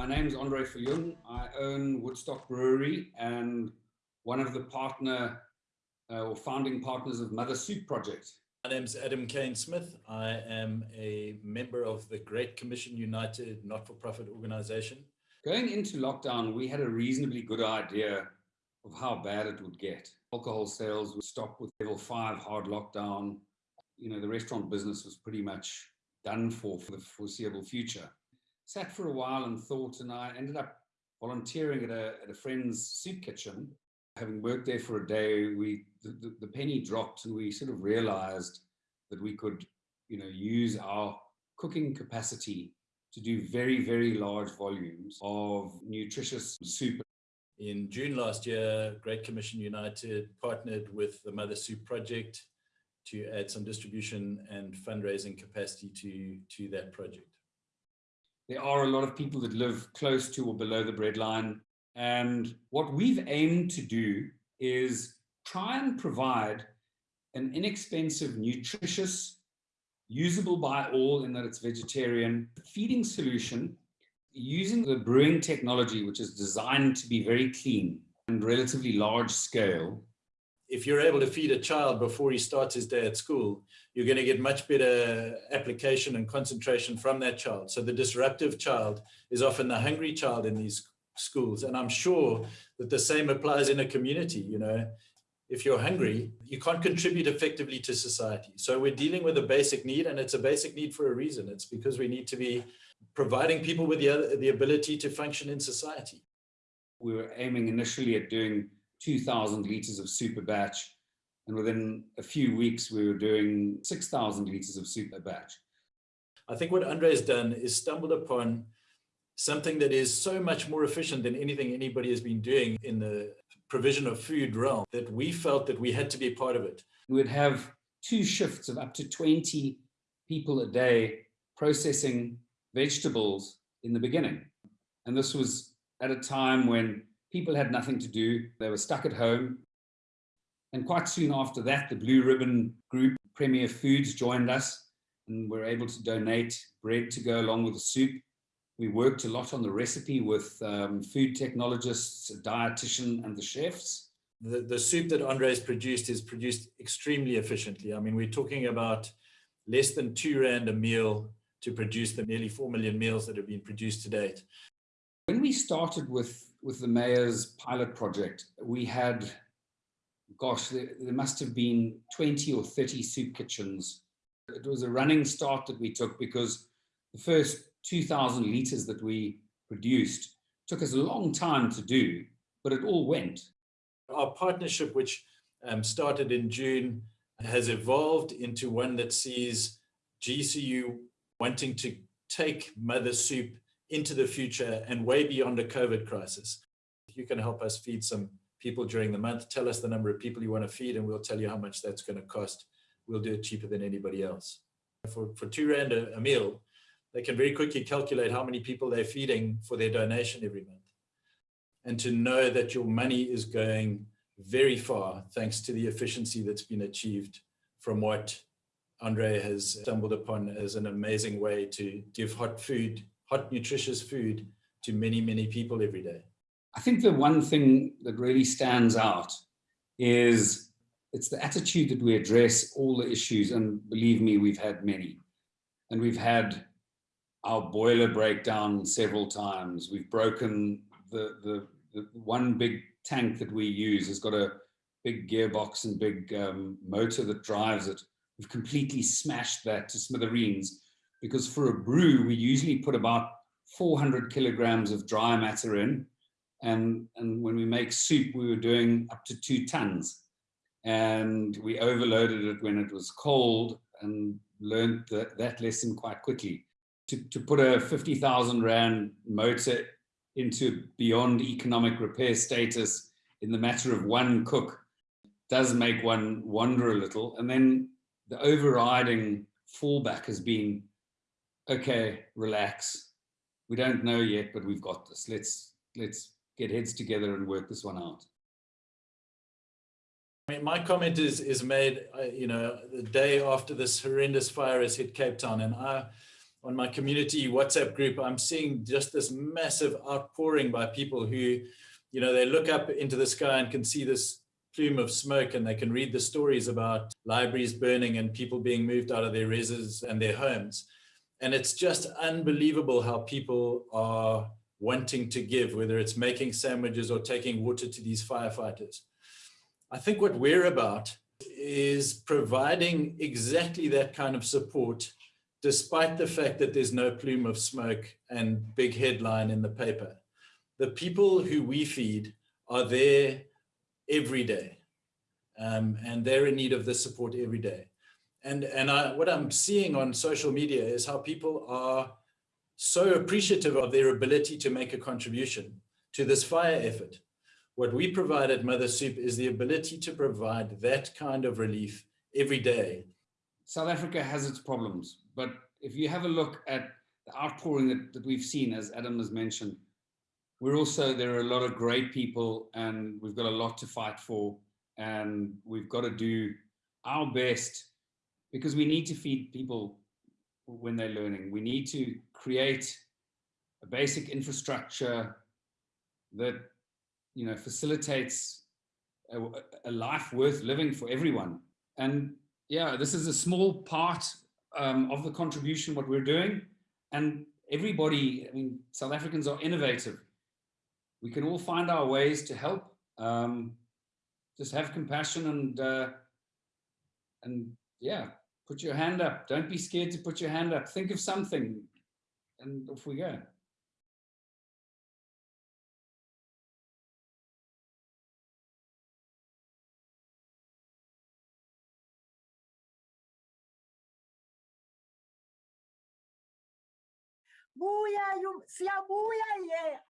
My name is Andre Viljoen. I own Woodstock Brewery and one of the partner uh, or founding partners of Mother Soup Project. My name is Adam Kane Smith. I am a member of the Great Commission United not-for-profit organization. Going into lockdown, we had a reasonably good idea of how bad it would get. Alcohol sales would stop with level five hard lockdown. You know, the restaurant business was pretty much done for for the foreseeable future. Sat for a while and thought, and I ended up volunteering at a, at a friend's soup kitchen having worked there for a day, we the, the, the, penny dropped and we sort of realized that we could, you know, use our cooking capacity to do very, very large volumes of nutritious soup. In June last year, Great Commission United partnered with the Mother Soup Project to add some distribution and fundraising capacity to, to that project. There are a lot of people that live close to or below the breadline and what we've aimed to do is try and provide an inexpensive, nutritious, usable by all in that it's vegetarian feeding solution using the brewing technology, which is designed to be very clean and relatively large scale. If you're able to feed a child before he starts his day at school, you're going to get much better application and concentration from that child. So the disruptive child is often the hungry child in these schools. And I'm sure that the same applies in a community, you know, if you're hungry, you can't contribute effectively to society. So we're dealing with a basic need and it's a basic need for a reason. It's because we need to be providing people with the, the ability to function in society. We were aiming initially at doing 2000 liters of super batch. And within a few weeks, we were doing 6000 liters of super batch. I think what Andre has done is stumbled upon something that is so much more efficient than anything anybody has been doing in the provision of food realm that we felt that we had to be part of it. We would have two shifts of up to 20 people a day processing vegetables in the beginning. And this was at a time when people had nothing to do. They were stuck at home. And quite soon after that, the Blue Ribbon Group, Premier Foods joined us and were able to donate bread to go along with the soup. We worked a lot on the recipe with um, food technologists, a dietitian, and the chefs. The, the soup that Andre's produced is produced extremely efficiently. I mean, we're talking about less than two rand a meal to produce the nearly 4 million meals that have been produced to date. When we started with, with the mayor's pilot project, we had, gosh, there, there must have been 20 or 30 soup kitchens. It was a running start that we took because the first 2,000 liters that we produced took us a long time to do, but it all went. Our partnership, which um, started in June, has evolved into one that sees GCU wanting to take Mother Soup into the future and way beyond a COVID crisis. If you can help us feed some people during the month, tell us the number of people you want to feed and we'll tell you how much that's going to cost. We'll do it cheaper than anybody else. For, for two rand a, a meal, they can very quickly calculate how many people they're feeding for their donation every month. And to know that your money is going very far thanks to the efficiency that's been achieved from what Andre has stumbled upon as an amazing way to give hot food, hot nutritious food to many, many people every day. I think the one thing that really stands out is it's the attitude that we address all the issues and believe me, we've had many. And we've had our boiler breakdown several times. We've broken the, the, the, one big tank that we use has got a big gearbox and big um, motor that drives it. We've completely smashed that to smithereens because for a brew, we usually put about 400 kilograms of dry matter in. And, and when we make soup, we were doing up to two tons. And we overloaded it when it was cold and learned that, that lesson quite quickly to, to put a 50,000 Rand motor into beyond economic repair status in the matter of one cook does make one wonder a little. And then the overriding fallback has been, okay, relax. We don't know yet, but we've got this. Let's, let's get heads together and work this one out. I mean, my comment is, is made, uh, you know, the day after this horrendous fire has hit Cape Town. And I, on my community WhatsApp group, I'm seeing just this massive outpouring by people who, you know, they look up into the sky and can see this plume of smoke and they can read the stories about libraries burning and people being moved out of their reses and their homes. And it's just unbelievable how people are wanting to give, whether it's making sandwiches or taking water to these firefighters. I think what we're about is providing exactly that kind of support, despite the fact that there's no plume of smoke and big headline in the paper. The people who we feed are there every day, um, and they're in need of this support every day. And, and I, what I'm seeing on social media is how people are so appreciative of their ability to make a contribution to this fire effort. What we provide at Mother Soup is the ability to provide that kind of relief every day. South Africa has its problems, but if you have a look at the outpouring that, that we've seen, as Adam has mentioned, we're also, there are a lot of great people and we've got a lot to fight for and we've got to do our best because we need to feed people when they're learning. We need to create a basic infrastructure that you know facilitates a, a life worth living for everyone. And yeah, this is a small part um, of the contribution what we're doing. And everybody, I mean, South Africans are innovative. We can all find our ways to help. Um, just have compassion and uh, and yeah, put your hand up. Don't be scared to put your hand up. Think of something and off we go. Buya, siyabuya